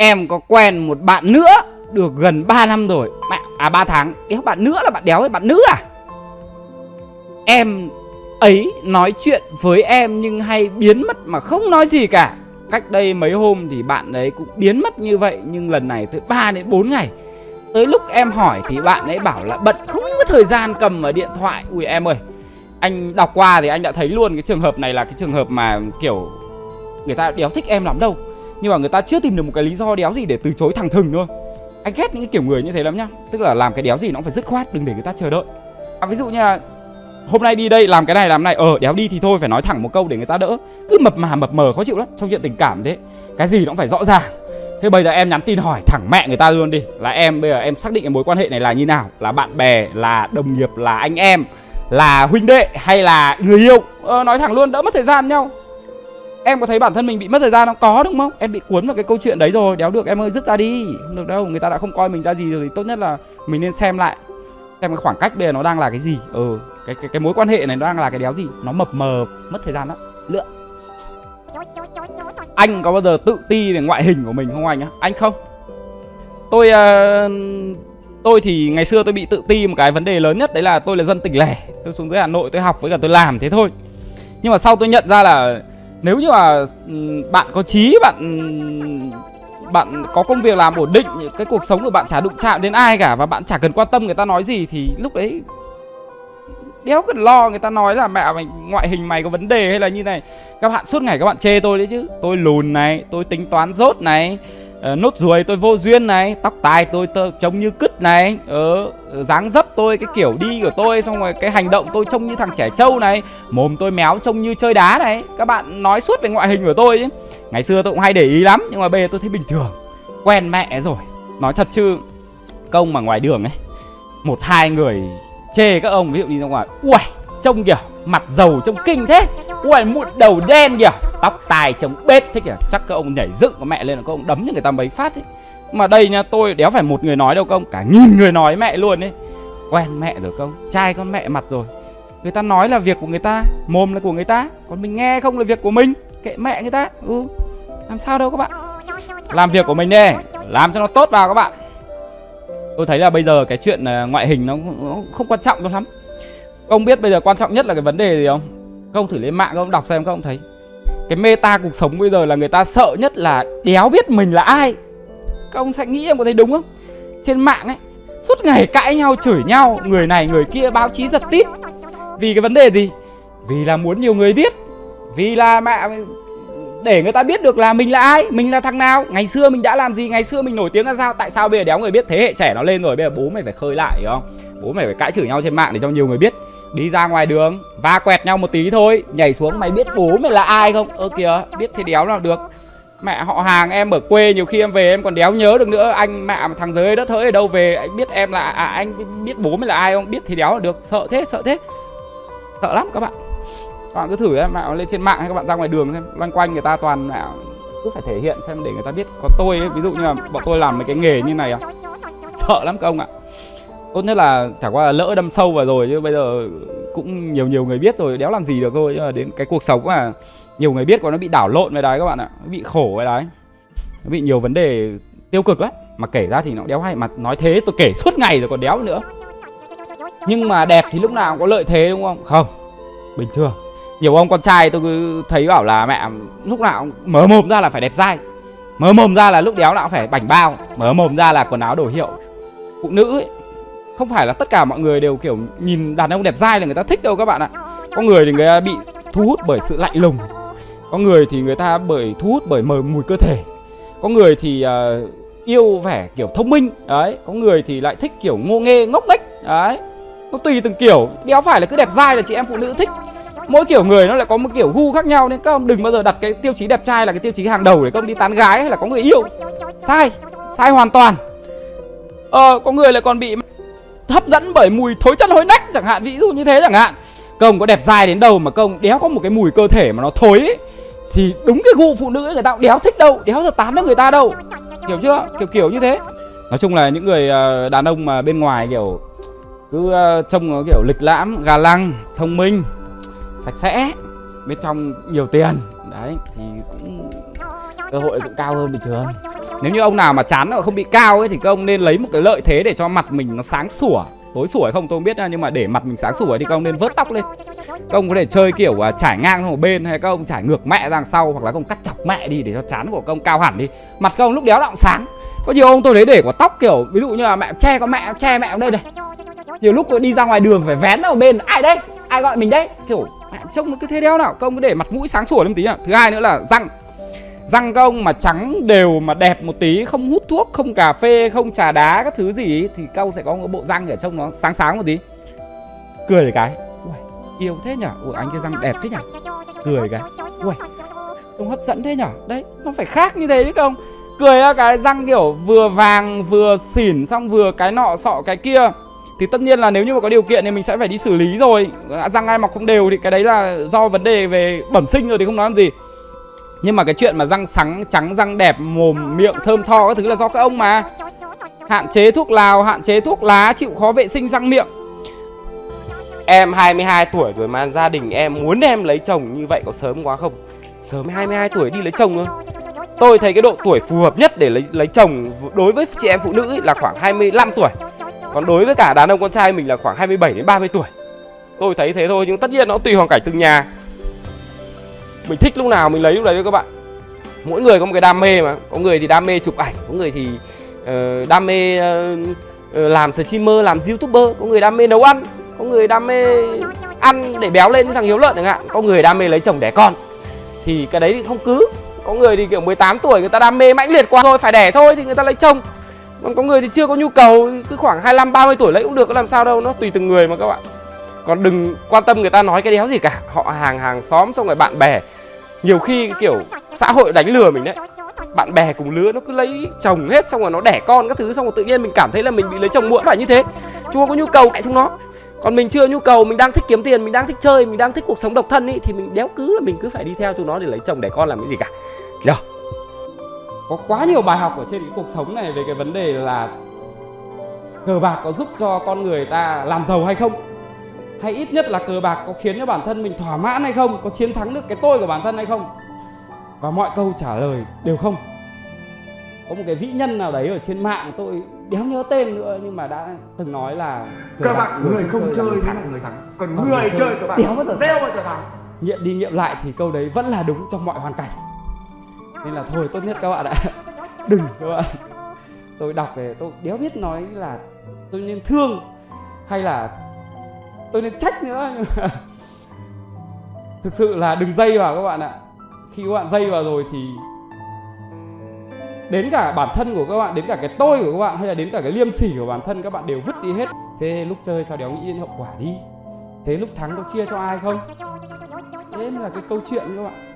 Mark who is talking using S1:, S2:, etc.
S1: Em có quen một bạn nữa Được gần 3 năm rồi. Mẹ, À 3 tháng. Đéo bạn nữa là bạn đéo ấy bạn nữ à? Em ấy nói chuyện với em nhưng hay biến mất mà không nói gì cả. Cách đây mấy hôm thì bạn ấy cũng biến mất như vậy Nhưng lần này tới 3 đến 4 ngày. Tới lúc em hỏi thì bạn ấy bảo là bận không có thời gian cầm ở điện thoại. Ui em ơi Anh đọc qua thì anh đã thấy luôn cái trường hợp này là cái trường hợp mà kiểu Người ta đéo thích em lắm đâu. Nhưng mà người ta chưa tìm được một cái lý do đéo gì để từ chối thẳng thừng thôi. Anh ghét những cái kiểu người như thế lắm nhá. Tức là làm cái đéo gì nó cũng phải dứt khoát Đừng để người ta chờ đợi. À, Ví dụ như là hôm nay đi đây làm cái này làm này ờ đéo đi thì thôi phải nói thẳng một câu để người ta đỡ. Cứ mập mà mập mờ khó chịu lắm trong chuyện tình cảm thế. Cái gì nó cũng phải rõ ràng. Thế bây giờ em nhắn tin hỏi thẳng mẹ người ta luôn đi. Là em bây giờ em xác định cái mối quan hệ này là như nào? Là bạn bè là đồng nghiệp là anh em là huynh đệ hay là người yêu? Ờ, nói thẳng luôn đỡ mất thời gian nhau em có thấy bản thân mình bị mất thời gian không? Có đúng không? Em bị cuốn vào cái câu chuyện đấy rồi. Đéo được em ơi dứt ra đi. Không được đâu người ta đã không coi mình ra gì rồi thì tốt nhất là mình nên xem lại. Xem cái khoảng cách bây giờ nó đang là cái gì. Ừ cái cái cái mối quan hệ này nó đang là cái đéo gì? Nó mập mờ mất thời gian lắm. Lựa. Anh có bao giờ tự ti về ngoại hình của mình không anh á? Anh không? Tôi uh, tôi thì ngày xưa tôi bị tự ti một cái vấn đề lớn nhất đấy là tôi là dân tỉnh lẻ. Tôi xuống dưới hà nội tôi học với cả tôi làm thế thôi. Nhưng mà sau tôi nhận ra là nếu như mà ừ, bạn có trí bạn ừ, bạn có công việc làm ổn định, cái cuộc sống của bạn chả đụng chạm đến ai cả và bạn chả cần quan tâm người ta nói gì thì lúc đấy đéo cần lo người ta nói là mẹ mày, ngoại hình mày có vấn đề hay là như này. Các bạn suốt ngày các bạn chê tôi đấy chứ. Tôi lùn này, tôi tính toán rốt này. Ờ, nốt ruồi tôi vô duyên này tóc tai tôi tơ, trông như cứt này. Ờ dáng dấp tôi cái kiểu đi của tôi xong rồi cái hành động tôi trông như thằng trẻ trâu này. Mồm tôi méo trông như chơi đá này. Các bạn nói suốt về ngoại hình của tôi ngày xưa tôi cũng hay để ý lắm nhưng mà bây giờ tôi thấy bình thường. Quen mẹ rồi. Nói thật chứ công mà ngoài đường ấy một hai người chê các ông ví dụ như ra ngoài uầy trông kìa mặt dầu trông kinh thế ui mụn đầu đen kìa. Tóc tài trông bết thế kìa. Chắc các ông nhảy dựng của mẹ lên là các ông đấm cho người ta mấy phát ấy. Mà đây nha, tôi đéo phải một người nói đâu công cả nghìn người nói mẹ luôn ấy. Quen mẹ rồi công trai con mẹ mặt rồi. Người ta nói là việc của người ta, mồm là của người ta. Còn mình nghe không là việc của mình. Kệ mẹ người ta. Ừ. Làm sao đâu các bạn. Làm việc của mình đi. Làm cho nó tốt vào các bạn. Tôi thấy là bây giờ cái chuyện à, ngoại hình nó không quan trọng cho lắm. Ông biết bây giờ quan trọng nhất là cái vấn đề gì không? Không thử lên mạng không đọc xem không thấy. Cái meta cuộc sống bây giờ là người ta sợ nhất là đéo biết mình là ai. Các ông sẽ nghĩ em có thấy đúng không? Trên mạng ấy, suốt ngày cãi nhau, chửi nhau, người này người kia báo chí giật tít. Vì cái vấn đề gì? Vì là muốn nhiều người biết. Vì là mẹ để người ta biết được là mình là ai, mình là thằng nào. Ngày xưa mình đã làm gì, ngày xưa mình nổi tiếng ra sao? Tại sao bây giờ đéo người biết? Thế hệ trẻ nó lên rồi, bây giờ bố mày phải khơi lại, hiểu không? Bố mày phải cãi chửi nhau trên mạng để cho nhiều người biết đi ra ngoài đường va quẹt nhau một tí thôi nhảy xuống mày biết bố mày là ai không? Ơ kìa biết thì đéo nào được. Mẹ họ hàng em ở quê nhiều khi em về em còn đéo nhớ được nữa. Anh mẹ thằng dưới đất hỡi ở đâu về anh biết em là à, anh biết bố mày là ai không? Biết thì đéo là được. Sợ thế sợ thế. Sợ lắm các bạn. Các bạn cứ thử em mẹ lên trên mạng hay các bạn ra ngoài đường xem. Loanh quanh người ta toàn mẹ cứ phải thể hiện xem để người ta biết. Có tôi ấy, ví dụ như là bọn tôi làm mấy cái nghề như này à. Sợ lắm các ông ạ tốt nhất là chả qua là lỡ đâm sâu vào rồi chứ bây giờ cũng nhiều nhiều người biết rồi đéo làm gì được thôi. Nhưng mà đến cái cuộc sống mà nhiều người biết còn nó bị đảo lộn với đấy các bạn ạ. Nó bị khổ với đấy nó bị nhiều vấn đề tiêu cực lắm. Mà kể ra thì nó đéo hay mà nói thế tôi kể suốt ngày rồi còn đéo nữa. Nhưng mà đẹp thì lúc nào cũng có lợi thế đúng không? Không bình thường. Nhiều ông con trai tôi cứ thấy bảo là mẹ lúc nào mở mồm ra là phải đẹp dai. Mở mồm ra là lúc đéo nào cũng phải bảnh bao. Mở mồm ra là quần áo đồ hiệu. Phụ nữ ấy, không phải là tất cả mọi người đều kiểu nhìn đàn ông đẹp dai là người ta thích đâu các bạn ạ. Có người thì người ta bị thu hút bởi sự lạnh lùng. Có người thì người ta bởi thu hút bởi mờ mùi cơ thể. Có người thì uh, yêu vẻ kiểu thông minh đấy. Có người thì lại thích kiểu ngô nghê ngốc nghếch đấy. Nó tùy từng kiểu. Đéo phải là cứ đẹp dai là chị em phụ nữ thích? Mỗi kiểu người nó lại có một kiểu gu khác nhau nên các ông đừng bao giờ đặt cái tiêu chí đẹp trai là cái tiêu chí hàng đầu để các ông đi tán gái hay là có người yêu. Sai sai hoàn toàn. Ờ có người lại còn bị hấp dẫn bởi mùi thối chân hối nách chẳng hạn ví dụ như thế chẳng hạn. Công có đẹp dai đến đâu mà công đéo có một cái mùi cơ thể mà nó thối ấy, thì đúng cái gu phụ nữ người ta cũng đéo thích đâu đéo giờ tán được người ta đâu. Hiểu chưa? Kiểu kiểu như thế. Nói chung là những người ờ, đàn ông mà bên ngoài kiểu cứ ờ, trông kiểu lịch lãm gà lăng thông minh sạch sẽ bên trong nhiều tiền. Đấy thì cũng cơ hội cũng cao hơn bình thường nếu như ông nào mà chán không bị cao ấy thì các ông nên lấy một cái lợi thế để cho mặt mình nó sáng sủa. Tối sủa hay không tôi không biết nha nhưng mà để mặt mình sáng sủa thì các ông nên vớt tóc lên. Các ông có thể chơi kiểu à, uh, trải ngang sang một bên hay các ông trải ngược mẹ ra đằng sau hoặc là các ông cắt chọc mẹ đi để cho chán của các ông cao hẳn đi. Mặt các ông lúc đéo động sáng. Có nhiều ông tôi thấy để quả tóc kiểu ví dụ như là mẹ che con mẹ che mẹ ở đây này. Nhiều lúc tôi đi ra ngoài đường phải vén ra một bên ai đấy ai gọi mình đấy kiểu mẹ trông nó cứ thế đéo nào. Công cứ để mặt mũi sáng sủa lên một tí à thứ hai nữa là răng răng các ông mà trắng đều mà đẹp một tí không hút thuốc không cà phê không trà đá các thứ gì thì các ông sẽ có một bộ răng ở trong nó sáng sáng một tí. Cười cái. Ui, yêu thế nhở? Ui anh cái răng đẹp thế nhở? Cười cái. Ui trông hấp dẫn thế nhở? Đấy nó phải khác như thế chứ không cười ra cái răng kiểu vừa vàng vừa xỉn xong vừa cái nọ sọ cái kia. Thì tất nhiên là nếu như mà có điều kiện thì mình sẽ phải đi xử lý rồi. Răng ai mọc không đều thì cái đấy là do vấn đề về bẩm sinh rồi thì không nói làm gì nhưng mà cái chuyện mà răng sáng, trắng, răng đẹp, mồm, miệng thơm tho các thứ là do các ông mà. Hạn chế thuốc lào, hạn chế thuốc lá, chịu khó vệ sinh răng miệng.
S2: Em 22 tuổi rồi mà gia đình em muốn em lấy chồng như vậy có sớm quá không? Sớm 22 tuổi đi lấy chồng thôi. Tôi thấy cái độ tuổi phù hợp nhất để lấy lấy chồng đối với chị em phụ nữ ấy là khoảng 25 tuổi. Còn đối với cả đàn ông con trai mình là khoảng 27 đến 30 tuổi. Tôi thấy thế thôi, nhưng tất nhiên nó tùy hoàn cảnh từng nhà. Mình thích lúc nào mình lấy lúc đấy thôi các bạn. Mỗi người có một cái đam mê mà. Có người thì đam mê chụp ảnh Có người thì uh, đam mê uh, làm streamer, làm youtuber Có người đam mê nấu ăn Có người đam mê ăn để béo lên như thằng Hiếu Lợn chẳng hạn. Có người đam mê lấy chồng đẻ con. Thì cái đấy thì không cứ. Có người thì kiểu 18 tuổi người ta đam mê mãnh liệt quá rồi Phải đẻ thôi thì người ta lấy chồng. Còn có người thì chưa có nhu cầu Cứ khoảng 25, 30 tuổi lấy cũng được có làm sao đâu Nó tùy từng người mà các bạn. Còn đừng quan tâm người ta nói cái đéo gì cả. Họ hàng hàng xóm xong rồi bạn bè nhiều khi kiểu xã hội đánh lừa mình đấy. Bạn bè cùng lứa nó cứ lấy chồng hết, xong rồi nó đẻ con các thứ, xong rồi tự nhiên mình cảm thấy là mình bị lấy chồng muộn phải như thế. Chúng nó có nhu cầu cạnh chúng nó. Còn mình chưa nhu cầu, mình đang thích kiếm tiền, mình đang thích chơi, mình đang thích cuộc sống độc thân ý, thì mình đéo cứ là mình cứ phải đi theo chúng nó để lấy chồng, đẻ con làm cái gì cả. Được
S1: có quá nhiều bài học ở trên cái cuộc sống này về cái vấn đề là cờ bạc có giúp cho con người ta làm giàu hay không? Hay ít nhất là cờ bạc có khiến cho bản thân mình thỏa mãn hay không? Có chiến thắng được cái tôi của bản thân hay không? Và mọi câu trả lời đều không. Có một cái vĩ nhân nào đấy ở trên mạng tôi đéo nhớ tên nữa nhưng mà đã từng nói là
S3: cờ bạc người không chơi mới là người thắng. Còn người chơi cờ bạc
S1: đéo bao giờ
S3: đéo bao giờ thắng.
S1: Nghiệm đi nghiệm lại thì câu đấy vẫn là đúng trong mọi hoàn cảnh. Nên là thôi tốt nhất các bạn ạ. Đừng các bạn. Tôi đọc về tôi đéo biết nói là tôi nên thương hay là tôi nên trách nữa. Thực sự là đừng dây vào các bạn ạ. Khi các bạn dây vào rồi thì đến cả bản thân của các bạn, đến cả cái tôi của các bạn hay là đến cả cái liêm sỉ của bản thân, các bạn đều vứt đi hết. Thế lúc chơi sao đéo nghĩ đến hậu quả đi? Thế lúc thắng có chia cho ai không? Thế mới là cái câu chuyện các bạn.